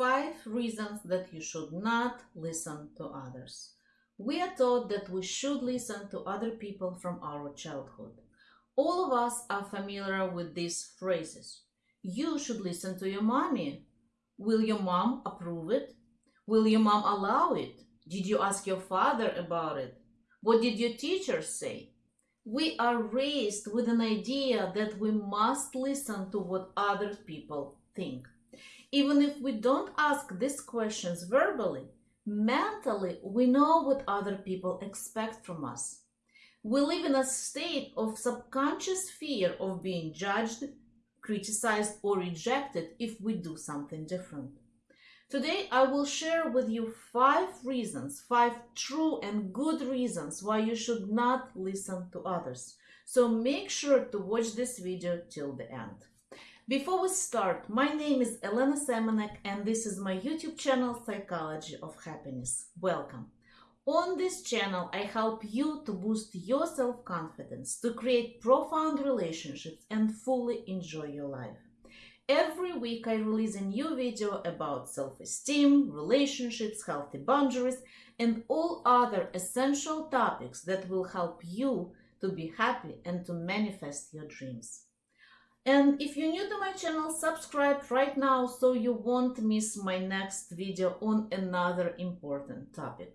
five reasons that you should not listen to others. We are taught that we should listen to other people from our childhood. All of us are familiar with these phrases. You should listen to your mommy. Will your mom approve it? Will your mom allow it? Did you ask your father about it? What did your teacher say? We are raised with an idea that we must listen to what other people think. Even if we don't ask these questions verbally, mentally we know what other people expect from us. We live in a state of subconscious fear of being judged, criticized, or rejected if we do something different. Today, I will share with you five reasons, five true and good reasons why you should not listen to others. So make sure to watch this video till the end. Before we start, my name is Elena Semenek and this is my YouTube channel Psychology of Happiness. Welcome. On this channel, I help you to boost your self-confidence, to create profound relationships and fully enjoy your life. Every week I release a new video about self-esteem, relationships, healthy boundaries, and all other essential topics that will help you to be happy and to manifest your dreams. And if you're new to my channel, subscribe right now so you won't miss my next video on another important topic.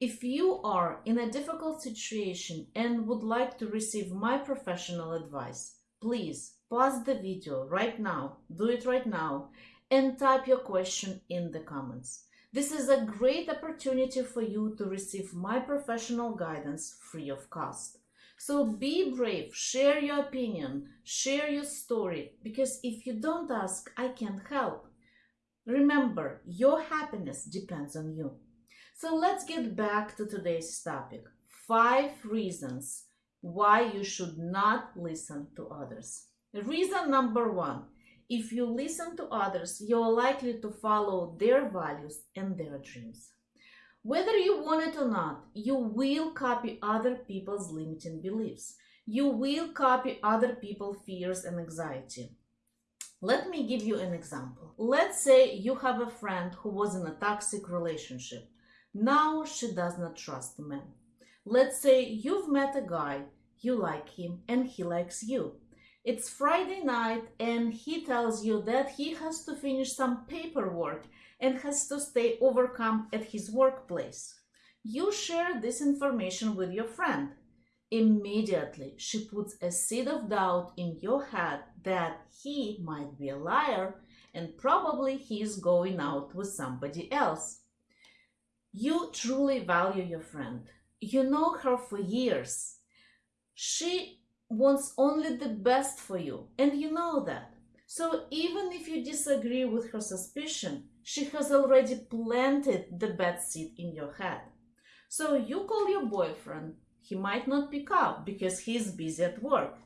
If you are in a difficult situation and would like to receive my professional advice, please pause the video right now, do it right now, and type your question in the comments. This is a great opportunity for you to receive my professional guidance free of cost. So be brave, share your opinion, share your story, because if you don't ask, I can't help. Remember, your happiness depends on you. So let's get back to today's topic. Five reasons why you should not listen to others. Reason number one, if you listen to others, you're likely to follow their values and their dreams. Whether you want it or not, you will copy other people's limiting beliefs. You will copy other people's fears and anxiety. Let me give you an example. Let's say you have a friend who was in a toxic relationship. Now she does not trust men. Let's say you've met a guy, you like him, and he likes you. It's Friday night, and he tells you that he has to finish some paperwork and has to stay overcome at his workplace. You share this information with your friend. Immediately, she puts a seed of doubt in your head that he might be a liar and probably he is going out with somebody else. You truly value your friend. You know her for years. She wants only the best for you, and you know that. So even if you disagree with her suspicion, she has already planted the bad seed in your head. So you call your boyfriend, he might not pick up because he's busy at work.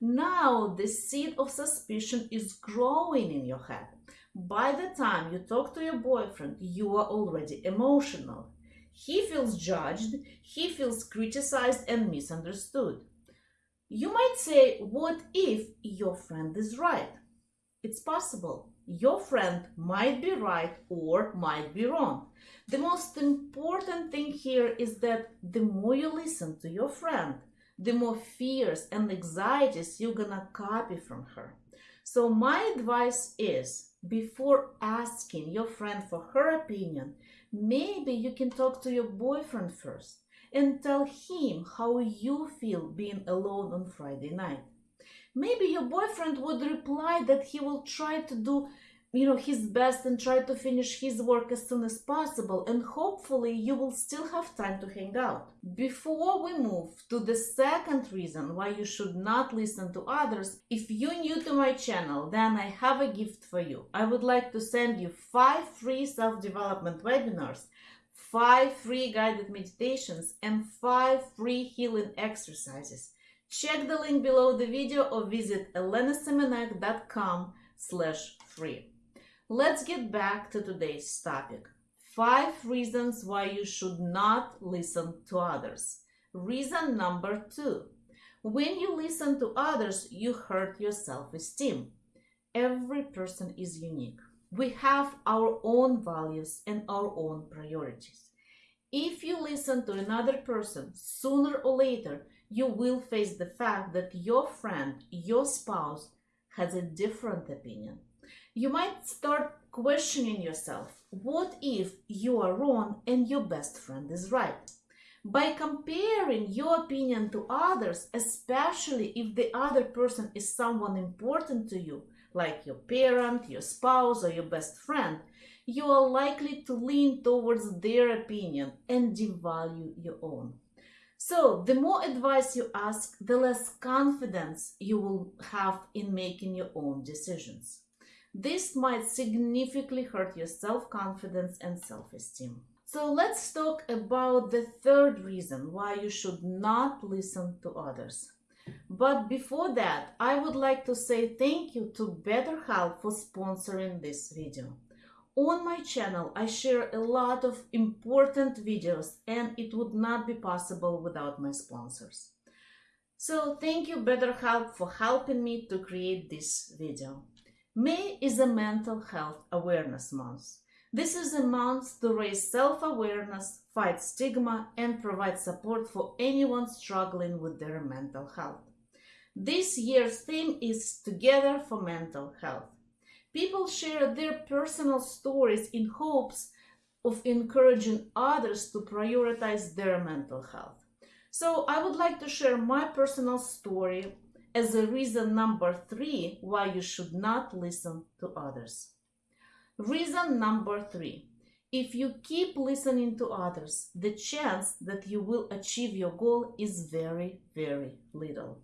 Now the seed of suspicion is growing in your head. By the time you talk to your boyfriend, you are already emotional. He feels judged, he feels criticized and misunderstood. You might say, what if your friend is right? It's possible. Your friend might be right or might be wrong. The most important thing here is that the more you listen to your friend, the more fears and anxieties you're gonna copy from her. So my advice is, before asking your friend for her opinion, maybe you can talk to your boyfriend first and tell him how you feel being alone on Friday night. Maybe your boyfriend would reply that he will try to do you know his best and try to finish his work as soon as possible and hopefully you will still have time to hang out. Before we move to the second reason why you should not listen to others if you're new to my channel then i have a gift for you. I would like to send you five free self-development webinars five free guided meditations and five free healing exercises Check the link below the video or visit elenasemenek.com slash free. Let's get back to today's topic. Five reasons why you should not listen to others. Reason number two. When you listen to others, you hurt your self-esteem. Every person is unique. We have our own values and our own priorities. If you listen to another person, sooner or later, you will face the fact that your friend, your spouse, has a different opinion. You might start questioning yourself what if you are wrong and your best friend is right? By comparing your opinion to others, especially if the other person is someone important to you, like your parent, your spouse, or your best friend, you are likely to lean towards their opinion and devalue your own. So, the more advice you ask, the less confidence you will have in making your own decisions. This might significantly hurt your self confidence and self esteem. So, let's talk about the third reason why you should not listen to others. But before that, I would like to say thank you to BetterHelp for sponsoring this video. On my channel, I share a lot of important videos and it would not be possible without my sponsors. So thank you BetterHelp for helping me to create this video. May is a mental health awareness month. This is a month to raise self-awareness, fight stigma and provide support for anyone struggling with their mental health. This year's theme is Together for Mental Health. People share their personal stories in hopes of encouraging others to prioritize their mental health. So, I would like to share my personal story as a reason number three why you should not listen to others. Reason number three if you keep listening to others, the chance that you will achieve your goal is very, very little.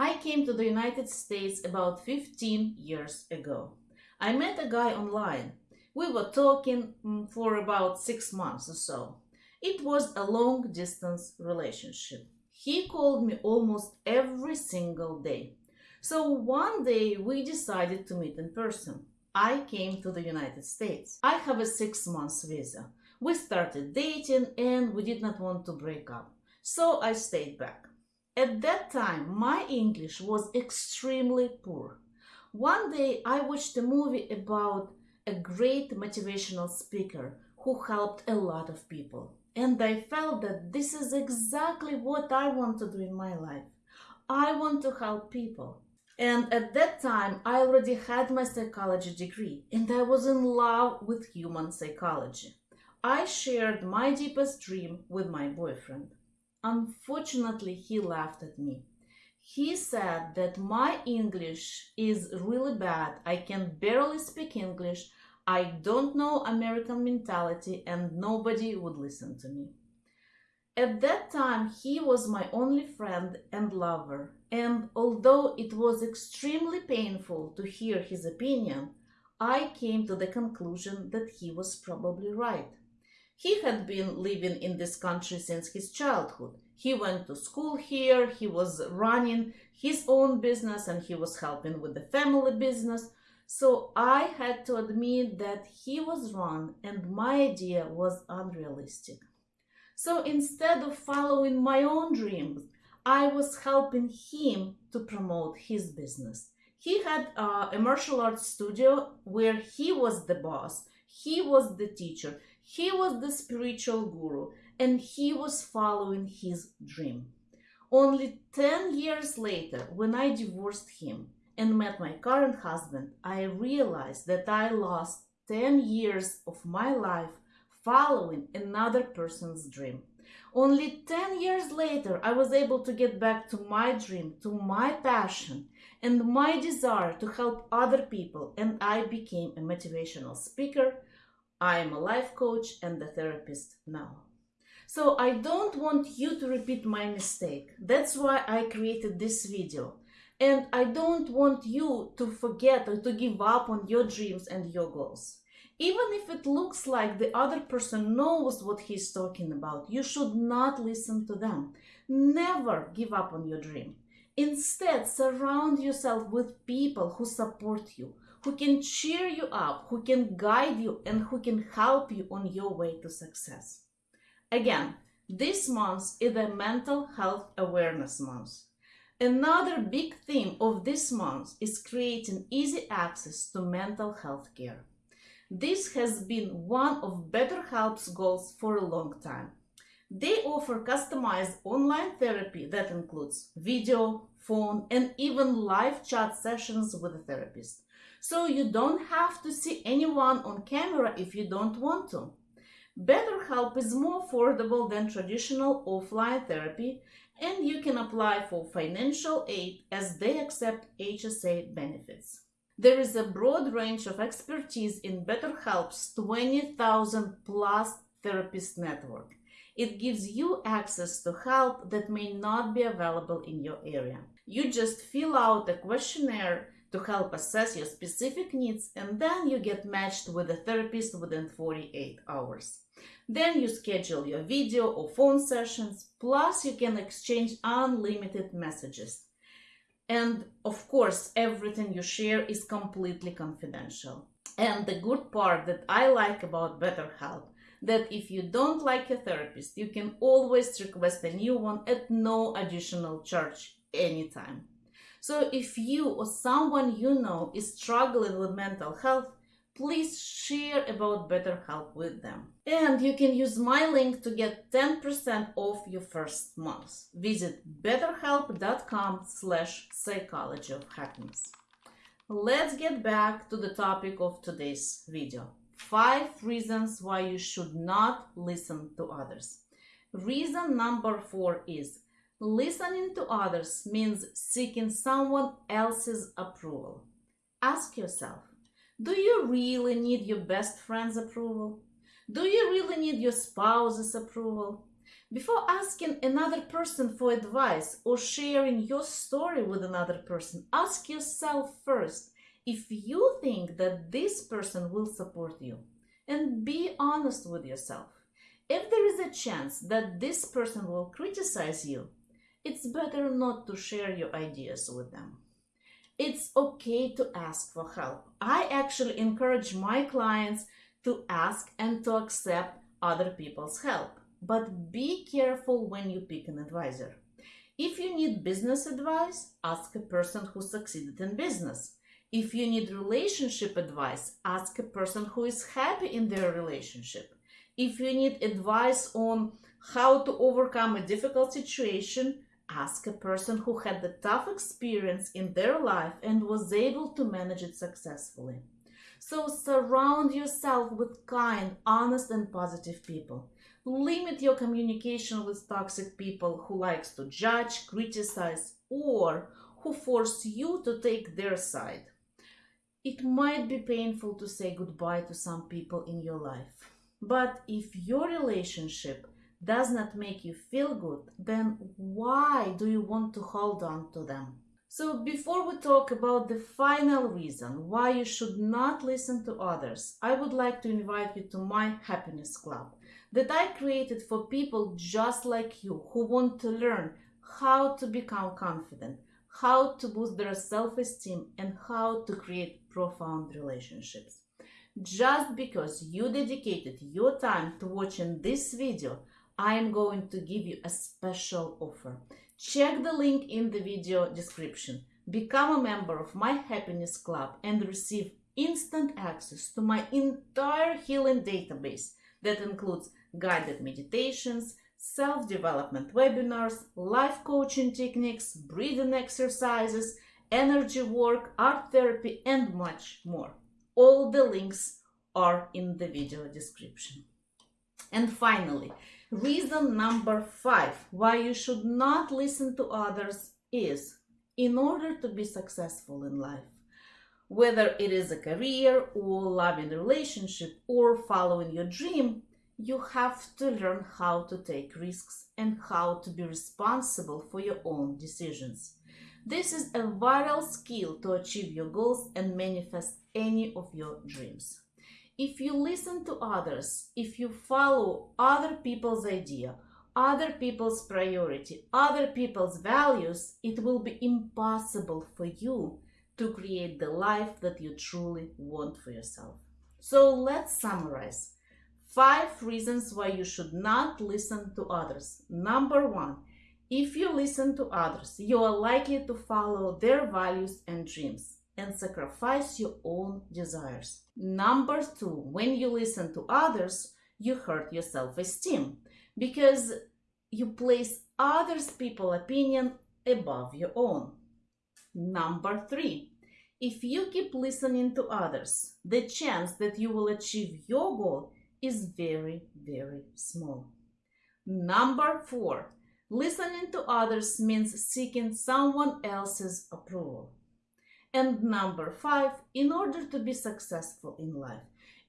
I came to the United States about 15 years ago. I met a guy online. We were talking mm, for about six months or so. It was a long distance relationship. He called me almost every single day. So one day we decided to meet in person. I came to the United States. I have a six months visa. We started dating and we did not want to break up. So I stayed back. At that time, my English was extremely poor. One day, I watched a movie about a great motivational speaker who helped a lot of people. And I felt that this is exactly what I want to do in my life. I want to help people. And at that time, I already had my psychology degree and I was in love with human psychology. I shared my deepest dream with my boyfriend. Unfortunately, he laughed at me. He said that my English is really bad. I can barely speak English. I don't know American mentality and nobody would listen to me. At that time, he was my only friend and lover, and although it was extremely painful to hear his opinion, I came to the conclusion that he was probably right. He had been living in this country since his childhood. He went to school here, he was running his own business, and he was helping with the family business. So I had to admit that he was wrong and my idea was unrealistic. So instead of following my own dreams, I was helping him to promote his business. He had uh, a martial arts studio where he was the boss, he was the teacher, he was the spiritual guru and he was following his dream. Only 10 years later, when I divorced him and met my current husband, I realized that I lost 10 years of my life following another person's dream. Only 10 years later, I was able to get back to my dream, to my passion, and my desire to help other people, and I became a motivational speaker, I am a life coach and a therapist now. So I don't want you to repeat my mistake. That's why I created this video. And I don't want you to forget or to give up on your dreams and your goals. Even if it looks like the other person knows what he's talking about, you should not listen to them. Never give up on your dream. Instead, surround yourself with people who support you, who can cheer you up, who can guide you, and who can help you on your way to success. Again, this month is a mental health awareness month. Another big theme of this month is creating easy access to mental health care. This has been one of BetterHelp's goals for a long time. They offer customized online therapy that includes video, phone, and even live chat sessions with a therapist. So you don't have to see anyone on camera if you don't want to. BetterHelp is more affordable than traditional offline therapy, and you can apply for financial aid as they accept HSA benefits. There is a broad range of expertise in BetterHelp's 20,000 plus therapist network. It gives you access to help that may not be available in your area. You just fill out a questionnaire to help assess your specific needs and then you get matched with a therapist within 48 hours. Then you schedule your video or phone sessions, plus you can exchange unlimited messages. And of course, everything you share is completely confidential. And the good part that I like about BetterHelp that if you don't like a therapist, you can always request a new one at no additional charge anytime. So if you or someone you know is struggling with mental health, please share about BetterHelp with them. And you can use my link to get 10% off your first month. Visit betterhelp.com slash psychology of happiness. Let's get back to the topic of today's video. Five reasons why you should not listen to others. Reason number four is listening to others means seeking someone else's approval. Ask yourself, do you really need your best friend's approval? Do you really need your spouse's approval? Before asking another person for advice or sharing your story with another person, ask yourself first if you think that this person will support you. And be honest with yourself. If there is a chance that this person will criticize you, it's better not to share your ideas with them it's okay to ask for help. I actually encourage my clients to ask and to accept other people's help. But be careful when you pick an advisor. If you need business advice, ask a person who succeeded in business. If you need relationship advice, ask a person who is happy in their relationship. If you need advice on how to overcome a difficult situation, Ask a person who had the tough experience in their life and was able to manage it successfully. So surround yourself with kind, honest and positive people. Limit your communication with toxic people who likes to judge, criticize or who force you to take their side. It might be painful to say goodbye to some people in your life. But if your relationship does not make you feel good, then why do you want to hold on to them? So, before we talk about the final reason why you should not listen to others, I would like to invite you to my happiness club that I created for people just like you who want to learn how to become confident, how to boost their self esteem, and how to create profound relationships. Just because you dedicated your time to watching this video, I am going to give you a special offer. Check the link in the video description. Become a member of my happiness club and receive instant access to my entire healing database that includes guided meditations, self-development webinars, life coaching techniques, breathing exercises, energy work, art therapy, and much more. All the links are in the video description. And finally, Reason number five why you should not listen to others is in order to be successful in life. Whether it is a career or loving relationship or following your dream, you have to learn how to take risks and how to be responsible for your own decisions. This is a vital skill to achieve your goals and manifest any of your dreams if you listen to others, if you follow other people's idea, other people's priority, other people's values, it will be impossible for you to create the life that you truly want for yourself. So let's summarize. Five reasons why you should not listen to others. Number one, If you listen to others, you are likely to follow their values and dreams and sacrifice your own desires. Number two, when you listen to others, you hurt your self esteem because you place others' people opinion above your own. Number three, if you keep listening to others, the chance that you will achieve your goal is very, very small. Number four, listening to others means seeking someone else's approval. And number five, in order to be successful in life,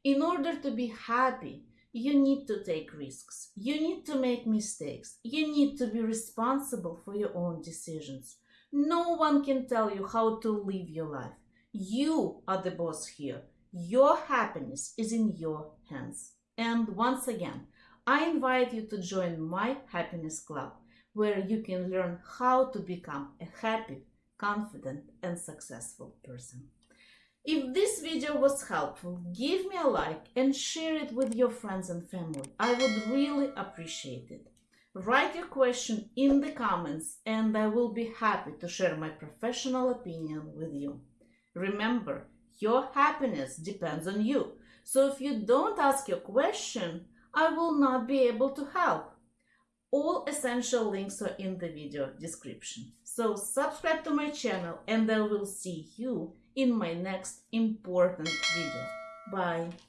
in order to be happy, you need to take risks. You need to make mistakes. You need to be responsible for your own decisions. No one can tell you how to live your life. You are the boss here. Your happiness is in your hands. And once again, I invite you to join my happiness club where you can learn how to become a happy, confident, and successful person. If this video was helpful, give me a like and share it with your friends and family. I would really appreciate it. Write your question in the comments and I will be happy to share my professional opinion with you. Remember, your happiness depends on you. So if you don't ask your question, I will not be able to help. All essential links are in the video description. So subscribe to my channel and I will see you in my next important video. Bye!